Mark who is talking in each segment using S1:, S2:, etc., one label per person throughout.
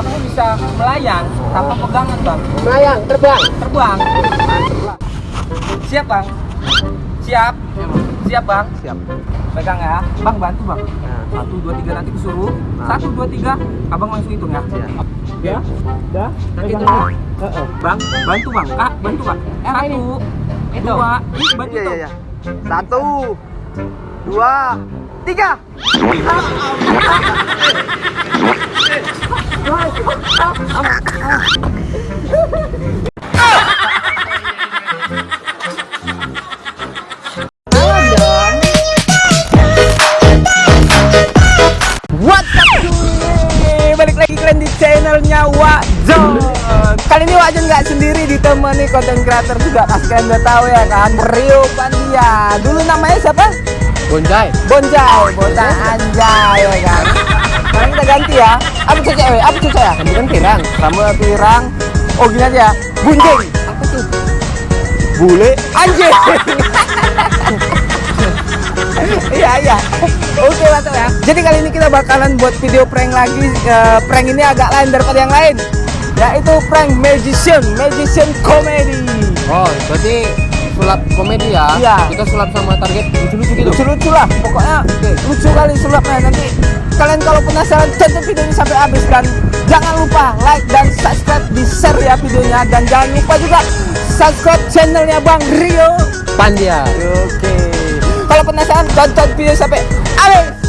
S1: aku bisa melayang tanpa pegangan bang.
S2: Melayang, terbang.
S1: Terbang. Siap bang. Siap. Siap bang.
S2: Siap.
S1: Pegang ya. Bang bantu bang.
S2: Nah.
S1: Satu dua tiga nanti kusuruh.
S2: Nah.
S1: Satu dua tiga. Abang langsung hitung ya.
S2: Ya.
S1: Ya. Dah. Nanti
S2: Pegang.
S1: hitung.
S2: Heeh.
S1: Bang, bantu bang. Kak, bantu kak. Satu. Dua. Ih, bantu
S2: Iya, iya,
S1: tuh.
S2: iya. Satu, dua, tiga.
S1: Channelnya Wakjon Kali ini Wakjon nggak sendiri ditemani konten creator juga Pas kalian udah tahu ya kan Rio Pandia Dulu namanya siapa?
S2: Bonjai.
S1: Bonjai, bocah anjay ya kan Sekarang kita ganti ya Apa cecek we? Apa cecek ya?
S2: Kamu kan pirang.
S1: Kamu pirang Oh gini aja ya Bunjing Apa tuh? Bule Anjing Iya iya. Oke mantap ya. Jadi kali ini kita bakalan buat video prank lagi. Eh, prank ini agak lain daripada yang lain. Yaitu prank magician, magician comedy.
S2: Oh, berarti sulap komedi ya?
S1: Iya.
S2: Kita sulap sama target lucu-lucu gitu.
S1: Lucu-lucu lah, pokoknya lucu kali sulapnya. Nanti kalian kalau penasaran tonton video ini sampai habis dan jangan lupa like dan subscribe di share ya videonya dan jangan lupa juga subscribe channelnya Bang Rio.
S2: Pandia.
S1: Oke. Kalau penasaran tonton video sampai habis.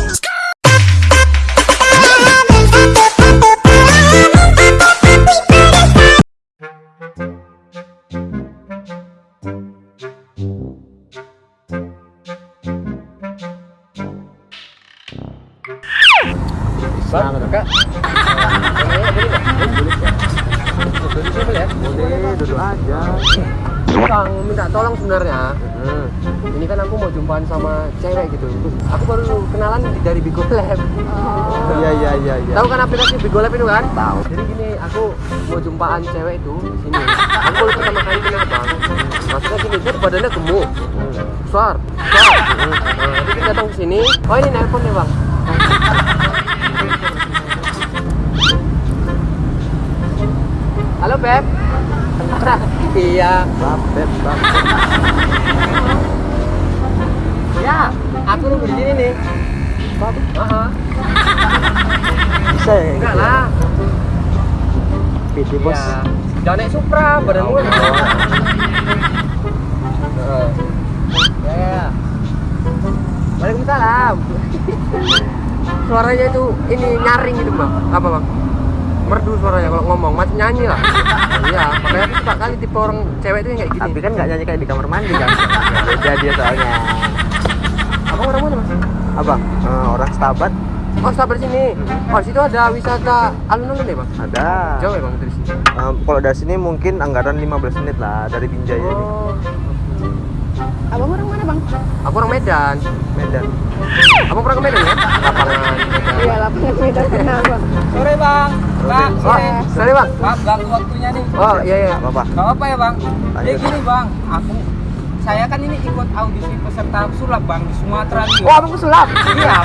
S2: Tolong sebenarnya. Ini kan aku mau jumpaan sama cewek gitu. Aku baru kenalan dari Bigo Lab.
S3: Iya iya iya iya.
S2: Tahu kan aplikasi Bigo Lab itu kan? Tahu. Jadi gini, aku mau jumpaan cewek itu di sini. Aku baru pertama kali kenal bang. Maksudnya gini, dia badannya gemuk, besar, besar. Nah, jadi dia datang ke sini. Oh ini nelpon nih bang. Halo Beb. Iya.
S3: Beb, beb.
S2: Ya, aku nunggu di sini nih. Aha.
S3: Bisa ya kayak
S2: Enggak
S3: gitu.
S2: lah.
S3: PT bos.
S2: Ya. Jangan naik Supra. Heeh. Ya, ya. Waalaikumsalam. Suaranya itu ini nyaring gitu bang. Apa bang? Merdu suaranya kalau ngomong, macam nyanyi lah. Iya, makanya aku suka kali tipe orang cewek itu yang kayak gini.
S3: Tapi kan nggak nyanyi kayak di kamar mandi kan. Beda dia soalnya.
S2: Abang orang mana mas?
S3: Apa? Eh, orang Stabat
S2: Oh, sabar sini. Oh, situ ada wisata alun-alun ya bang?
S3: ada.
S2: Jauh ya bang dari sini?
S3: Eh, kalau dari sini mungkin anggaran 15 menit lah dari Binjai ini.
S2: Oh,
S4: Abang orang mana bang?
S2: aku orang Medan.
S3: Medan.
S2: Abang pernah ke Medan ya? Lapangan.
S4: Iya lapangan Medan kenal bang.
S1: Sore Kak,
S2: Oh, sorry bang.
S1: Maaf ganggu waktunya nih.
S2: Oh iya iya.
S3: Apa apa?
S1: Gak apa ya bang. Jadi
S3: Lanjut.
S1: gini bang, aku saya kan ini ikut audisi peserta sulap bang di Sumatera nih.
S2: Oh abang sulap.
S1: Iya.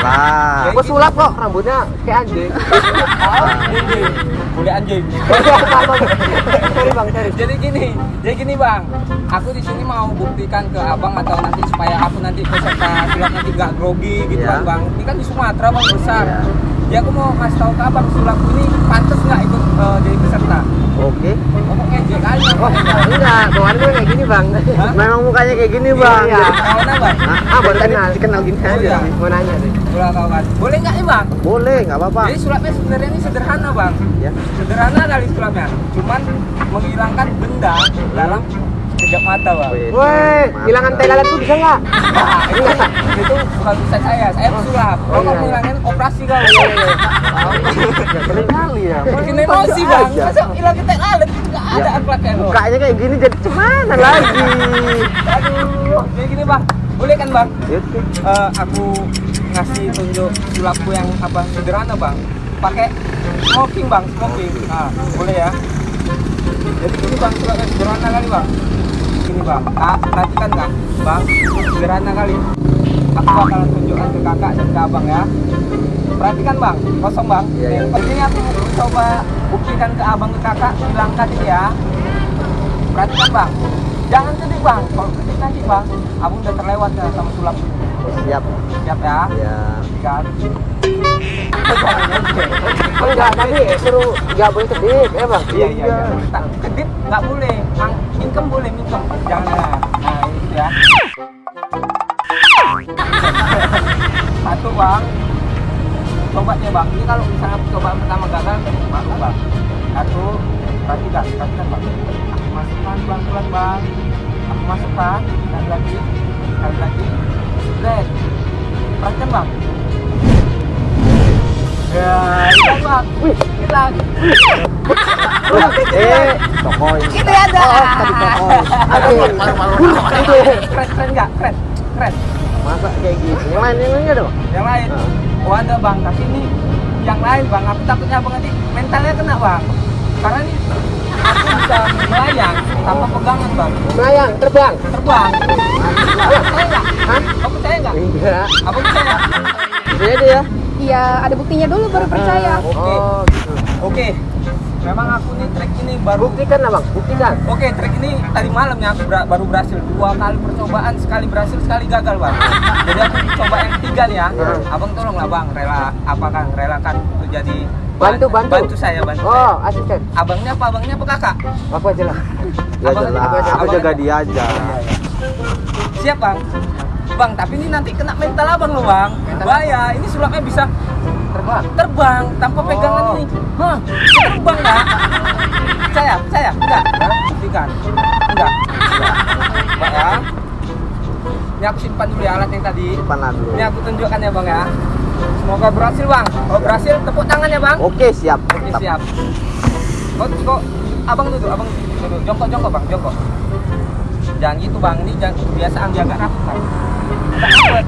S3: Lah.
S2: Gue sulap kok rambutnya kayak anjing.
S1: Oh, anjing. Boleh anjing.
S2: sorry bang, sorry.
S1: Jadi gini, jadi gini bang, aku di sini mau buktikan ke abang atau nanti supaya aku nanti peserta sulap nanti gak grogi gitu
S3: Iya.
S1: kan bang. Ini kan di Sumatera bang besar.
S3: Iya.
S1: Jadi aku mau kasih tahu ke abang sulap ini pantas nggak ikut eh, jadi peserta.
S3: Oke.
S1: Pokoknya ngejek aja.
S2: Oh enggak, bawaan gue kayak gini bang.
S1: Hah?
S3: Memang mukanya kayak gini, Bang.
S2: Iya.
S1: Kawan abang.
S2: Ah baru
S3: Tadi
S2: kenal.
S3: dikenal gini
S1: Oh,
S3: aja.
S1: iya.
S2: Mau nanya sih.
S1: Boleh kawan. Boleh nggak nih bang?
S3: Boleh, nggak apa-apa.
S1: Jadi sulapnya sebenarnya ini sederhana bang.
S3: Ya.
S1: Sederhana kali sulapnya. Cuman menghilangkan benda dalam sekejap mata bang.
S2: Woi, hilangan tai lalat tuh bisa nggak?
S1: Nah, itu, itu bukan urusan saya, saya pesulap.
S2: Oh,
S1: Kalau
S2: iya,
S1: mau
S2: iya.
S1: ngilangin operasi kau.
S3: Nggak keren kali ya.
S1: Bikin emosi bang. Masa hilangin tek alat nggak ada
S3: Ya.
S1: akhlaknya loh.
S3: Mukanya kayak gini jadi cuman lagi.
S1: Aduh, jadi gini bang. Boleh kan bang? Eh, aku ngasih tunjuk sulapku yang apa sederhana bang. Pakai smoking bang, smoking. Nah, boleh ya. Jadi gini bang, sulapnya sederhana kali bang. Gini bang, ah, perhatikan kak, bang, sederhana kali. Aku bakalan tunjukkan ke kakak dan ke abang ya. perhatikan bang. Kosong bang.
S2: Iya, iya.
S1: penting aku coba buktikan ke abang ke kakak bilang tadi ya. Perhatikan bang. Jangan sedih bang. Kalau sedih nanti bang abang udah terlewat ya sama sulap.
S3: Siap.
S1: Siap ya?
S3: Ya
S1: kan
S2: Enggak, tapi suruh nggak boleh kedip, ya bang?
S1: iya iya iya. Kedip nggak boleh. Mang, mingkem boleh mingkem. Jangan. Nah, ini gitu ya satu bang. Coba ya bang. Ini kalau misalnya cobaan pertama gagal baru bang. Satu perhatikan perhatikan bang. Aku masukkan pelan pelan bang. Aku masukkan sekali lagi sekali lagi. Red. Perhatikan bang
S3: eh tokoy
S4: Itu ya ada.
S3: oh tadi tokoy
S1: keren keren nggak keren keren
S2: Masa kayak gitu? Yang lain yang lainnya dong?
S1: yang lain oh ada bang tapi ini yang lain bang aku takutnya abang nanti mentalnya kena bang karena ini aku bisa melayang tanpa pegangan bang
S2: Melayang, terbang.
S1: terbang abang percaya nggak abang percaya nggak
S2: Enggak.
S1: abang percaya
S2: aja ya?
S4: Iya, ada buktinya dulu baru percaya.
S1: oke
S2: Oh, gitu.
S1: oke memang aku nih trek ini baru
S2: Buktikan lah bang, buktikan.
S1: Oke, trek ini tadi malamnya aku ber- baru berhasil dua kali percobaan, sekali berhasil, sekali gagal, bang. Jadi aku coba yang ketiga nih ya.
S2: Hmm.
S1: Abang tolonglah bang, rela apa kan, relakan untuk jadi
S2: Bantu, bantu.
S1: bantu saya, bantu. saya.
S2: Oh, asisten.
S1: Abangnya apa, abangnya apa kakak?
S2: Aku aja lah.
S3: ya
S1: Abang-
S3: jelas
S1: abang-
S3: aku jaga dia aja
S1: Siap bang. Bang, tapi ini nanti kena mental abang loh bang. Bahaya, ini sulapnya bisa
S2: Terbang.
S1: terbang tanpa pegangan
S2: Oh.
S1: ini. Hah, terbang nggak? Saya, saya, enggak. Buktikan. Enggak. Enggak. Enggak ya. Ini aku simpan dulu ya alat yang tadi.
S3: simpan dulu
S1: Ini aku tunjukkan ya bang ya. Semoga berhasil bang. Kalau berhasil tepuk tangan ya bang.
S3: oke siap
S1: Oke siap. Kok, kok abang duduk, abang duduk. Jongkok, jongkok bang, jongkok. Jangan gitu bang, ini jangan biasa ambil agak rapat. Bang.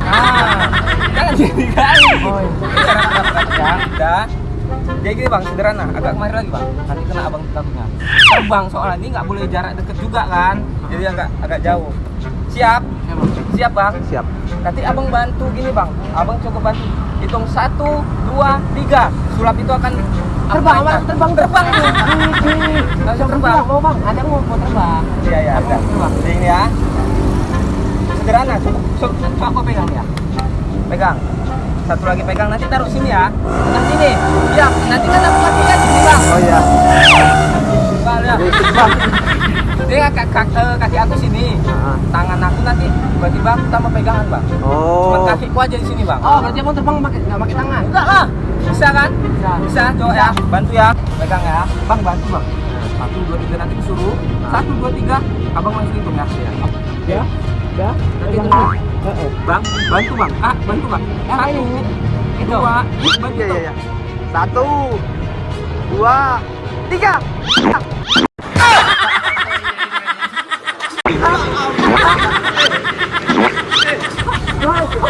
S1: Ah, jadi kali. Jadi gini bang, sederhana. Agak kemari lagi bang. Nanti kena abang takutnya. Terbang soalnya ini nggak boleh jarak deket juga kan. Jadi agak agak jauh. Siap? Siap bang?
S3: siap
S1: Nanti abang bantu gini bang, abang coba bantu hitung satu, dua, tiga. Sulap itu akan
S2: Terbang,
S1: apa?
S2: Bang, terbang,
S1: terbang. Langsung terbang.
S2: Mau bang, ada mau terbang.
S1: Iya iya. Udah. Jadi ini ya. Sederhana, cukup aku pegang ya. Pegang. Satu lagi pegang, nanti taruh sini ya. Tengah sini. Ya, nanti kan aku pastikan sini bang.
S3: oh ya
S1: Bang, ya. Jadi kaki, kaki, eh, kaki aku sini. Tangan aku nanti tiba-tiba aku tambah pegangan bang.
S3: Oh
S1: kakiku aja di sini bang.
S2: Oh, berarti mau terbang pakai nggak pakai tangan?
S1: Enggak lah. Bisa kan?
S2: Bisa.
S1: Bisa, coba ya. Bantu ya. Pegang ya. Bang, bantu bang. Satu, dua, tiga nanti disuruh. Satu, dua, tiga. Abang langsung hitung ya.
S2: Ya. Ya.
S1: Nanti tunggu. Bang, bantu bang. Ah, bantu bang. Satu, dua, bantu
S3: iya iya satu dua tiga.
S1: Berhasil.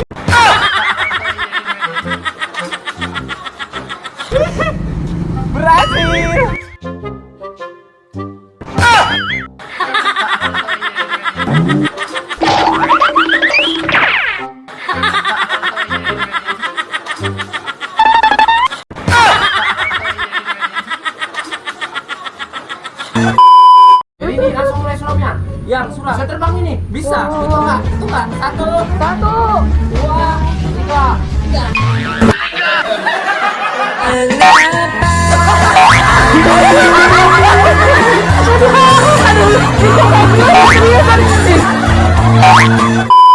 S1: dua
S2: dua satu. Satu.
S1: Dua
S2: tiga.
S1: Tiga Kenapa? Aduh, aduh, aduh,
S2: aduh, aduh, aduh,
S1: aduh,